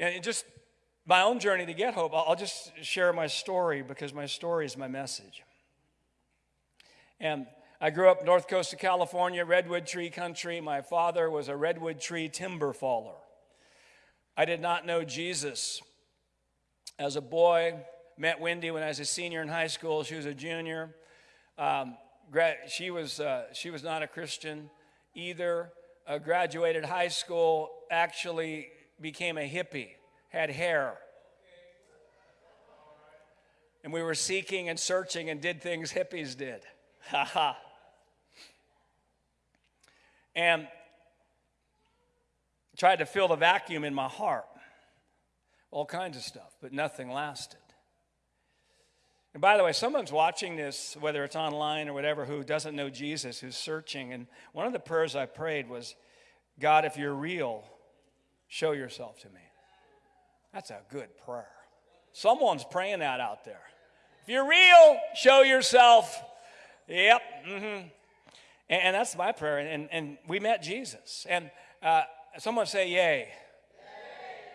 And just my own journey to get hope, I'll just share my story because my story is my message. And I grew up north coast of California, redwood tree country. My father was a redwood tree timber faller. I did not know Jesus. As a boy, met Wendy when I was a senior in high school. She was a junior. Um, she, was, uh, she was not a Christian either. Uh, graduated high school, actually became a hippie, had hair. And we were seeking and searching and did things hippies did. Ha ha. And tried to fill the vacuum in my heart. All kinds of stuff, but nothing lasted. And by the way, someone's watching this, whether it's online or whatever, who doesn't know Jesus, who's searching. And one of the prayers I prayed was, God, if you're real, show yourself to me. That's a good prayer. Someone's praying that out there. If you're real, show yourself. Yep. Mm-hmm. And, that's my prayer. And, and we met Jesus. And uh, someone say, Yay. yay.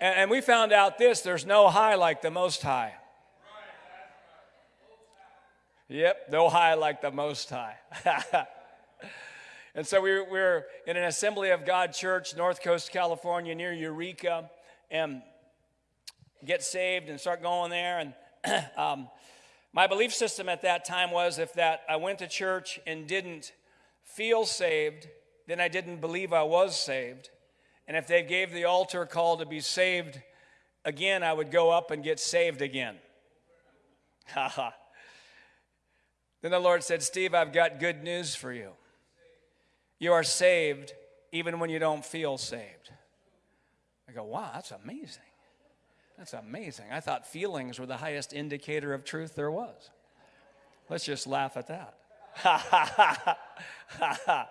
And, and we found out this there's no high like the Most High. Yep, no high like the Most High. and so we we're in an Assembly of God church, North Coast, California, near Eureka, and get saved and start going there. And um, my belief system at that time was if that I went to church and didn't feel saved, then I didn't believe I was saved. And if they gave the altar call to be saved again, I would go up and get saved again. Then the Lord said, Steve, I've got good news for you. You are saved even when you don't feel saved. I go, wow, that's amazing. That's amazing. I thought feelings were the highest indicator of truth there was. Let's just laugh at that. Ha ha ha ha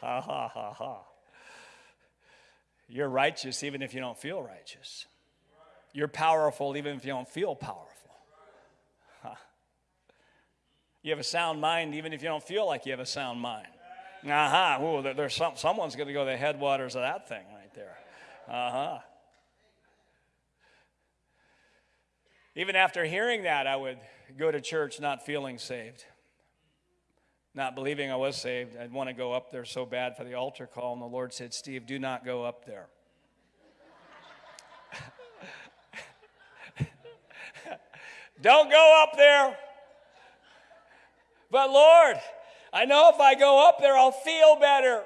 ha ha ha ha. You're righteous even if you don't feel righteous. You're powerful even if you don't feel powerful. You have a sound mind even if you don't feel like you have a sound mind. Uh huh. Ooh, there's some, someone's going to go to the headwaters of that thing right there. Uh huh. Even after hearing that, I would go to church not feeling saved, not believing I was saved. I'd want to go up there so bad for the altar call, and the Lord said, Steve, do not go up there. Don't go up there. But Lord, I know if I go up there, I'll feel better.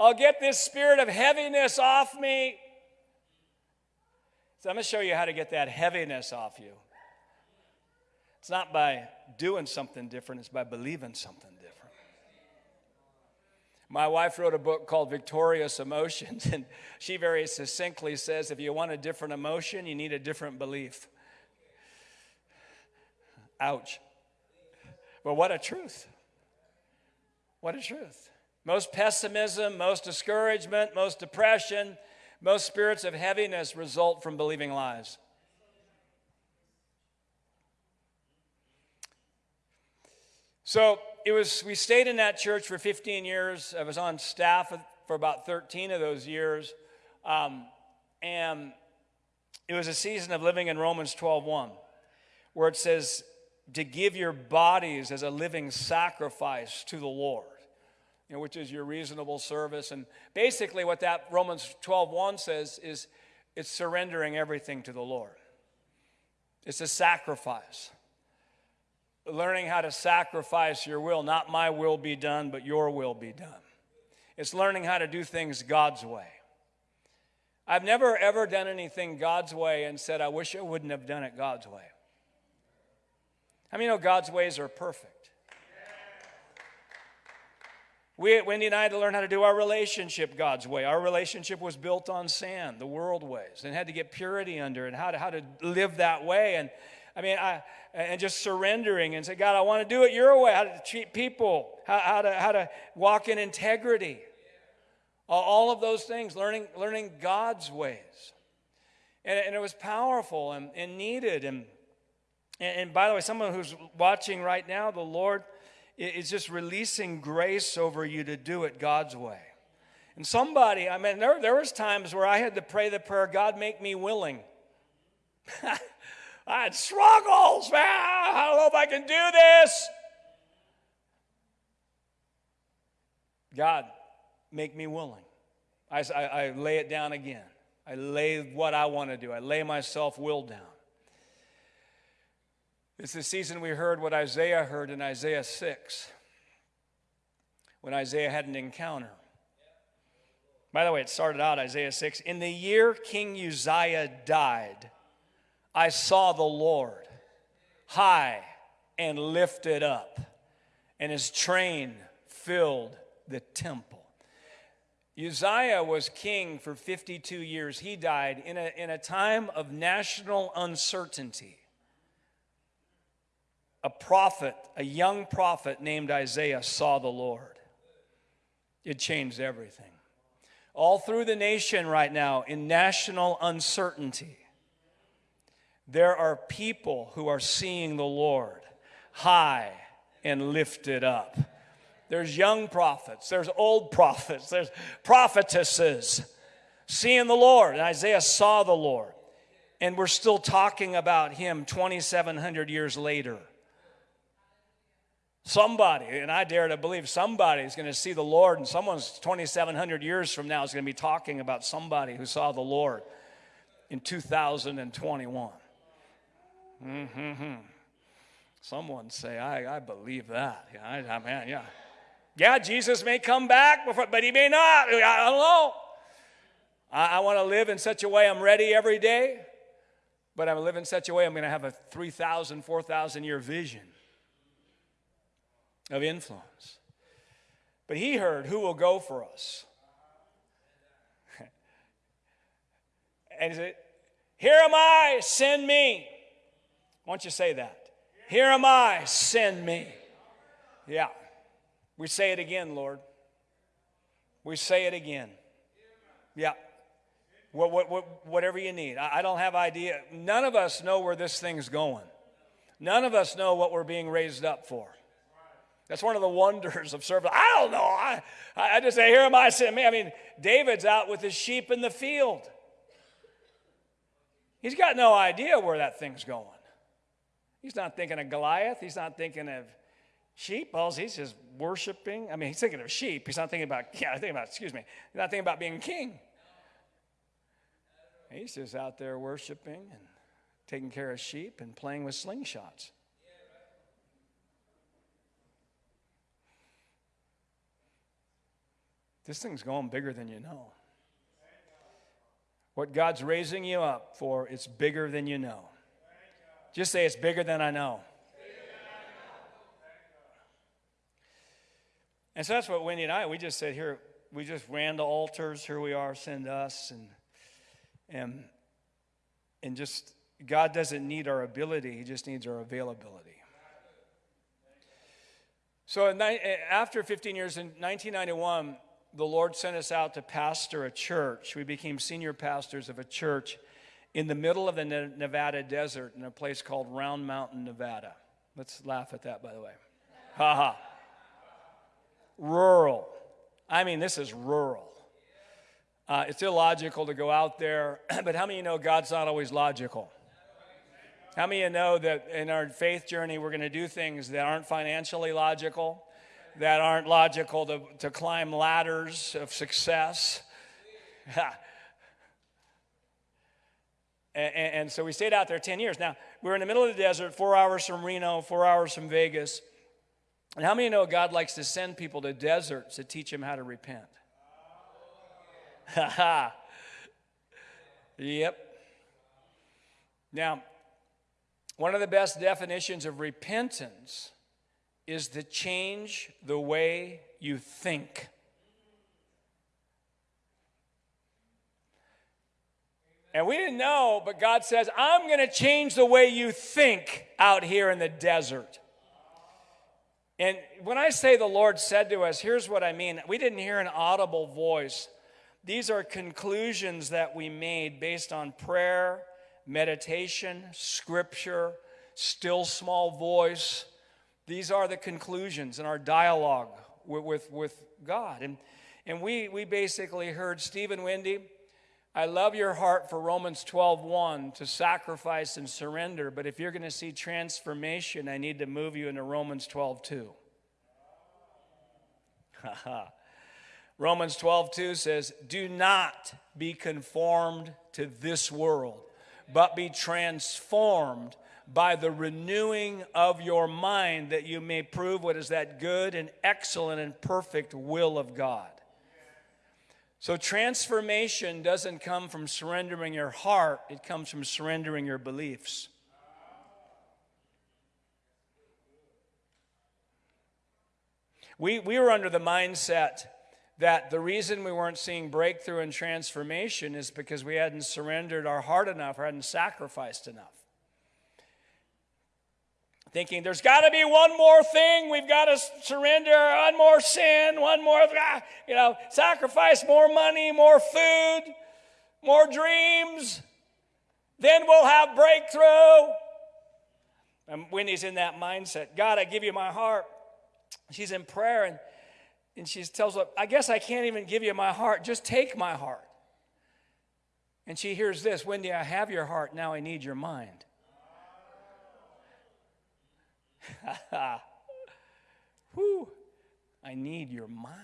I'll get this spirit of heaviness off me. So I'm going to show you how to get that heaviness off you. It's not by doing something different, it's by believing something different. My wife wrote a book called Victorious Emotions, and she very succinctly says if you want a different emotion, you need a different belief. Ouch. But what a truth. What a truth. Most pessimism, most discouragement, most depression, most spirits of heaviness result from believing lies. So it was, we stayed in that church for 15 years. I was on staff for about 13 of those years. Um, and it was a season of living in Romans 12:1, where it says, to give your bodies as a living sacrifice to the Lord, you know, which is your reasonable service. And basically, what that Romans 12:1 says is it's surrendering everything to the Lord. It's a sacrifice. Learning how to sacrifice your will, not my will be done, but your will be done. It's learning how to do things God's way. I've never ever done anything God's way and said, I wish I wouldn't have done it God's way. How many know God's ways are perfect? We, at Wendy and I had to learn how to do our relationship God's way. Our relationship was built on sand, the world ways, and had to get purity under and how to, how to live that way. And I mean, I, and just surrendering and say, God, I want to do it your way, how to treat people, how, how, to, how to walk in integrity. All of those things, learning, learning God's ways. And, and it was powerful and, and needed. And and, and by the way, someone who's watching right now, the Lord is just releasing grace over you to do it God's way. And somebody, I mean, there, there was times where I had to pray the prayer, God, make me willing. I had struggles, man. I don't know if I can do this. God, make me willing. I, I, I lay it down again. I lay what I want to do. I lay myself will down. It's the season we heard what Isaiah heard in Isaiah 6 when Isaiah had an encounter. By the way, it started out Isaiah 6. In the year King Uzziah died, I saw the Lord high and lifted up, and his train filled the temple. Uzziah was king for 52 years. He died in a, in a time of national uncertainty. A prophet, a young prophet named Isaiah, saw the Lord. It changed everything all through the nation right now in national uncertainty, there are people who are seeing the Lord high and lifted up. There's young prophets, there's old prophets, there's prophetesses seeing the Lord. And Isaiah saw the Lord. And we're still talking about him 2,700 years later. Somebody, and I dare to believe somebody is going to see the Lord, and someone's 2,700 years from now is going to be talking about somebody who saw the Lord in 2021. Mm-hmm. Someone say, I, I believe that. Yeah, I, I yeah. Yeah, Jesus may come back, before, but he may not. I don't know. I, I want to live in such a way I'm ready every day, but I'm live in such a way I'm going to have a 3,000, 4,000 year vision of influence. But he heard, Who will go for us? and he said, Here am I, send me. Why don't you say that? Here am I, send me. Yeah. We say it again, Lord. We say it again. Yeah. What, what, what, whatever you need. I, I don't have idea. None of us know where this thing's going. None of us know what we're being raised up for. That's one of the wonders of service. I don't know. I, I just say, here am I. I mean, David's out with his sheep in the field. He's got no idea where that thing's going. He's not thinking of Goliath. He's not thinking of sheep. Well, he's just worshiping. I mean, he's thinking of sheep. He's not thinking about, yeah, thinking about, excuse me, he's not thinking about being king. He's just out there worshiping and taking care of sheep and playing with slingshots. This thing's going bigger than you know. What God's raising you up for, it's bigger than you know. Just say, it's bigger than I know. And so that's what Wendy and I, we just said, here, we just ran to altars, here we are, send us. And, and, and just, God doesn't need our ability, He just needs our availability. So eh, after 15 years, in 1991, the Lord sent us out to pastor a church. We became senior pastors of a church in the middle of the Nevada desert in a place called Round Mountain, Nevada. Let's laugh at that, by the way. Ha ha. Rural. I mean, this is rural. Uh, it's illogical to go out there, but how many of you know God's not always logical? How many of you know that in our faith journey, we're going to do things that aren't financially logical? That aren't logical to, to climb ladders of success. and, and, so we stayed out there 10 years. Now, we're in the middle of the desert, four hours from Reno, four hours from Vegas. And how many know God likes to send people to deserts to teach them how to repent? yep. Now, one of the best definitions of repentance is to change the way you think. And we didn't know, but God says, I'm going to change the way you think out here in the desert. And when I say the Lord said to us, here's what I mean. We didn't hear an audible voice. These are conclusions that we made based on prayer, meditation, scripture, still small voice, these are the conclusions in our dialogue with, with, with God. And, And we, we basically heard Stephen Wendy, I love your heart for Romans 12:1 to sacrifice and surrender, but if you're going to see transformation, I need to move you into Romans 12:2. Romans 12:2 says, "Do not be conformed to this world, but be transformed by the renewing of your mind that you may prove what is that good and excellent and perfect will of God." So, transformation doesn't come from surrendering your heart, it comes from surrendering your beliefs. We, we were under the mindset that the reason we weren't seeing breakthrough and transformation is because we hadn't surrendered our heart enough or hadn't sacrificed enough thinking there's got to be one more thing. We've got to surrender. One more sin. One more ah, you know sacrifice more money more food more dreams. Then we'll have breakthrough. And wendy's in that mindset. God i give you my heart. She's in prayer and, and she tells her i guess i can't even give you my heart. Just take my heart. And she hears this wendy i have your heart. Now i need your mind Whew, I need your mind.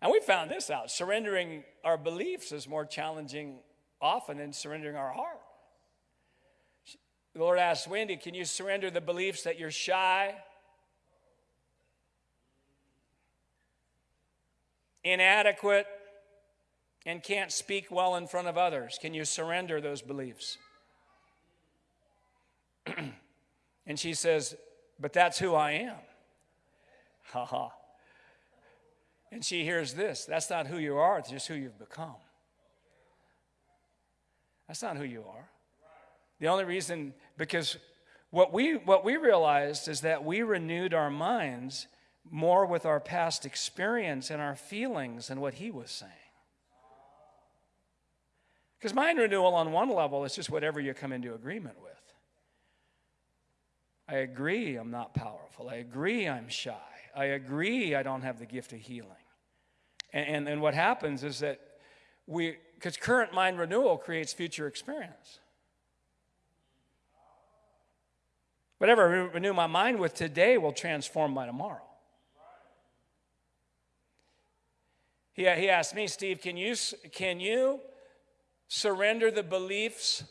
And we found this out surrendering our beliefs is more challenging often than surrendering our heart. The Lord asked Wendy, Can you surrender the beliefs that you're shy, inadequate, and can't speak well in front of others? Can you surrender those beliefs? And she says, But that's who I am. Ha ha. And she hears this that's not who you are, it's just who you've become. That's not who you are. The only reason, because what we, what we realized is that we renewed our minds more with our past experience and our feelings than what he was saying. Because mind renewal on one level is just whatever you come into agreement with. I agree I'm not powerful. I agree I'm shy. I agree I don't have the gift of healing. And, and, and what happens is that we, because current mind renewal creates future experience. Whatever I renew my mind with today will transform my tomorrow. He, he asked me, Steve, can you, can you surrender the beliefs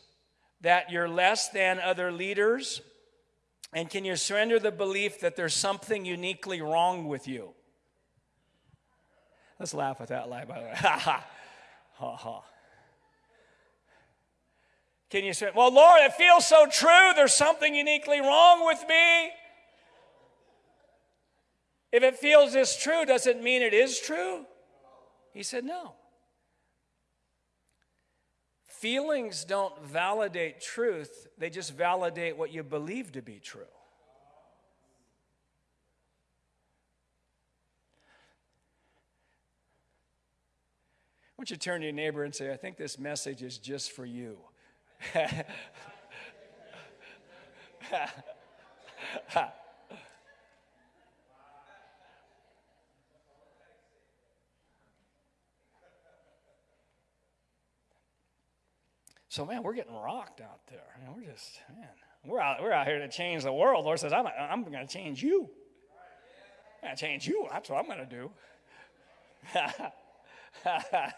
that you're less than other leaders? And can you surrender the belief that there's something uniquely wrong with you? Let's laugh at that lie, by the way. Ha ha. Ha ha. Can you say, Well, Lord, it feels so true. There's something uniquely wrong with me. If it feels this true, does it mean it is true? He said, No. Feelings don't validate truth, they just validate what you believe to be true. I want you to turn to your neighbor and say, I think this message is just for you. So, man, we're getting rocked out there. Man, we're just, man, we're out, we're out here to change the world. Lord says, I'm, I'm going to change you. I'm going to change you. That's what I'm going to do.